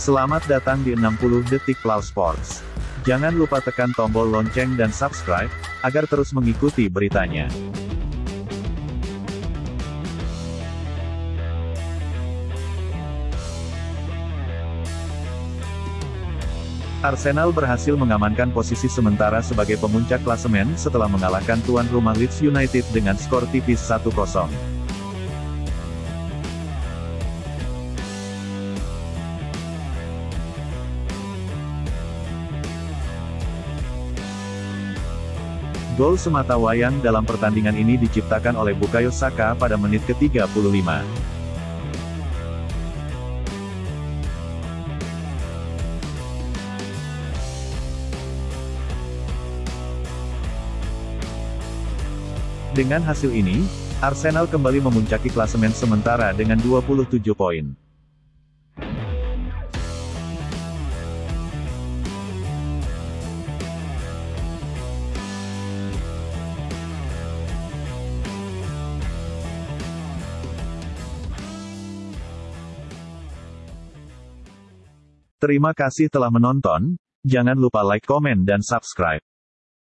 Selamat datang di 60 Detik Plow Sports. Jangan lupa tekan tombol lonceng dan subscribe, agar terus mengikuti beritanya. Arsenal berhasil mengamankan posisi sementara sebagai pemuncak klasemen setelah mengalahkan tuan rumah Leeds United dengan skor tipis 1-0. Gol semata wayang dalam pertandingan ini diciptakan oleh Bukayo Saka pada menit ke-35. Dengan hasil ini, Arsenal kembali memuncaki klasemen sementara dengan 27 poin. Terima kasih telah menonton, jangan lupa like, komen dan subscribe.